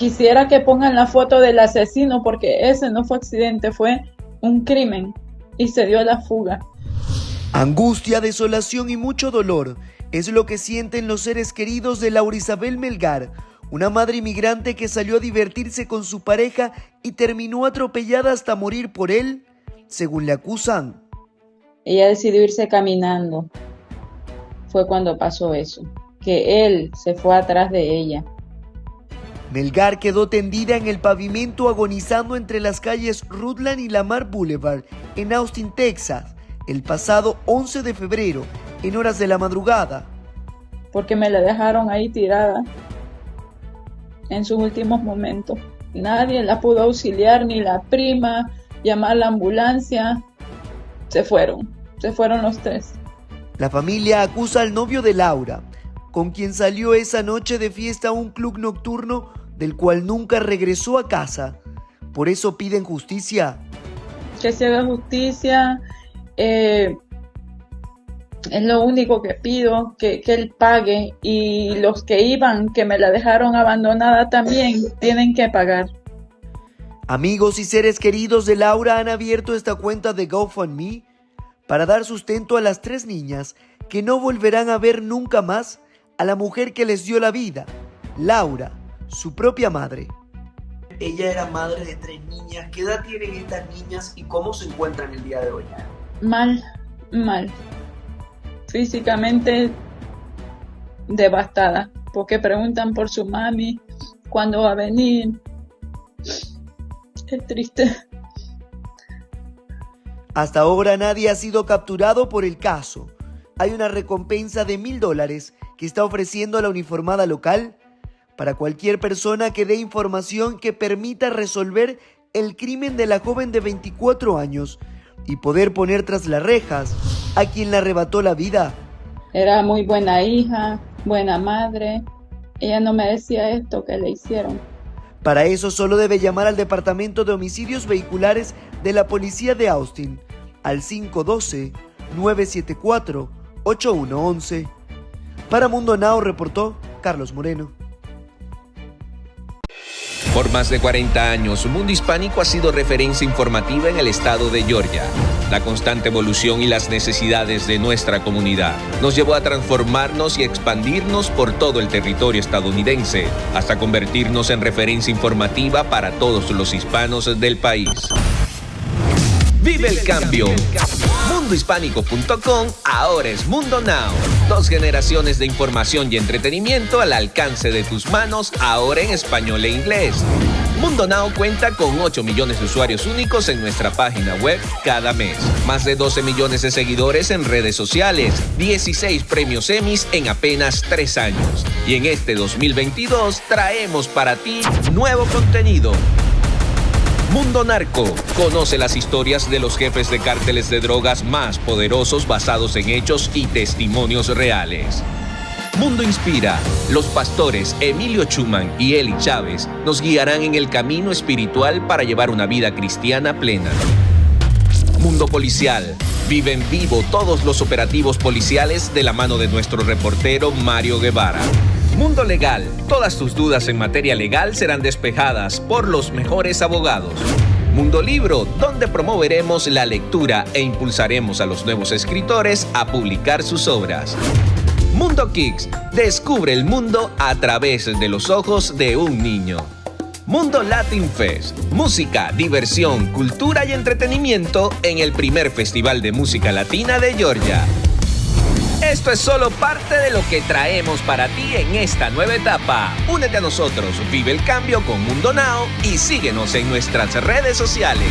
quisiera que pongan la foto del asesino porque ese no fue accidente, fue un crimen y se dio a la fuga. Angustia, desolación y mucho dolor es lo que sienten los seres queridos de Laura Isabel Melgar, una madre inmigrante que salió a divertirse con su pareja y terminó atropellada hasta morir por él, según le acusan. Ella decidió irse caminando. Fue cuando pasó eso, que él se fue atrás de ella. Melgar quedó tendida en el pavimento agonizando entre las calles Rutland y Lamar Boulevard en Austin, Texas, el pasado 11 de febrero, en horas de la madrugada. Porque me la dejaron ahí tirada en sus últimos momentos. Nadie la pudo auxiliar, ni la prima, llamar a la ambulancia. Se fueron, se fueron los tres. La familia acusa al novio de Laura, con quien salió esa noche de fiesta a un club nocturno del cual nunca regresó a casa. Por eso piden justicia. Que se haga justicia. Eh, es lo único que pido, que, que, él pague y los que iban, que me la dejaron abandonada también, tienen que pagar. Amigos y seres queridos de Laura han abierto esta cuenta de GoFundMe para dar sustento a las tres niñas que no volverán a ver nunca más a la mujer que les dio la vida, Laura, su propia madre. Ella era madre de tres niñas. ¿Qué edad tienen estas niñas y cómo se encuentran el día de hoy? Mal, mal. Físicamente devastada, porque preguntan por su mami, cuándo va a venir. Es triste. Hasta ahora nadie ha sido capturado por el caso. Hay una recompensa de mil dólares que está ofreciendo a la uniformada local para cualquier persona que dé información que permita resolver el crimen de la joven de 24 años y poder poner tras las rejas a quien le arrebató la vida. Era muy buena hija, buena madre. Ella no me decía esto que le hicieron. Para eso solo debe llamar al Departamento de Homicidios Vehiculares de la Policía de Austin al 512-974-8111. Para Mundo Now reportó Carlos Moreno. Por más de 40 años, Mundo Hispánico ha sido referencia informativa en el estado de Georgia. La constante evolución y las necesidades de nuestra comunidad nos llevó a transformarnos y expandirnos por todo el territorio estadounidense, hasta convertirnos en referencia informativa para todos los hispanos del país. Vive el cambio. Mundohispánico.com ahora es Mundo Now. Dos generaciones de información y entretenimiento al alcance de tus manos, ahora en español e inglés. Mundo Now cuenta con 8 millones de usuarios únicos en nuestra página web cada mes. Más de 12 millones de seguidores en redes sociales. 16 premios Emmys en apenas 3 años. Y en este 2022 traemos para ti nuevo contenido Mundo Narco. Conoce las historias de los jefes de cárteles de drogas más poderosos basados en hechos y testimonios reales. Mundo Inspira. Los pastores Emilio Chuman y Eli Chávez nos guiarán en el camino espiritual para llevar una vida cristiana plena. Mundo Policial. Vive en vivo todos los operativos policiales de la mano de nuestro reportero Mario Guevara. Mundo Legal. Todas tus dudas en materia legal serán despejadas por los mejores abogados. Mundo Libro, donde promoveremos la lectura e impulsaremos a los nuevos escritores a publicar sus obras. Mundo Kicks, descubre el mundo a través de los ojos de un niño. Mundo Latin Fest, música, diversión, cultura y entretenimiento en el primer festival de música latina de Georgia. Esto es solo parte de lo que traemos para ti en esta nueva etapa. Únete a nosotros, vive el cambio con Mundo Now y síguenos en nuestras redes sociales.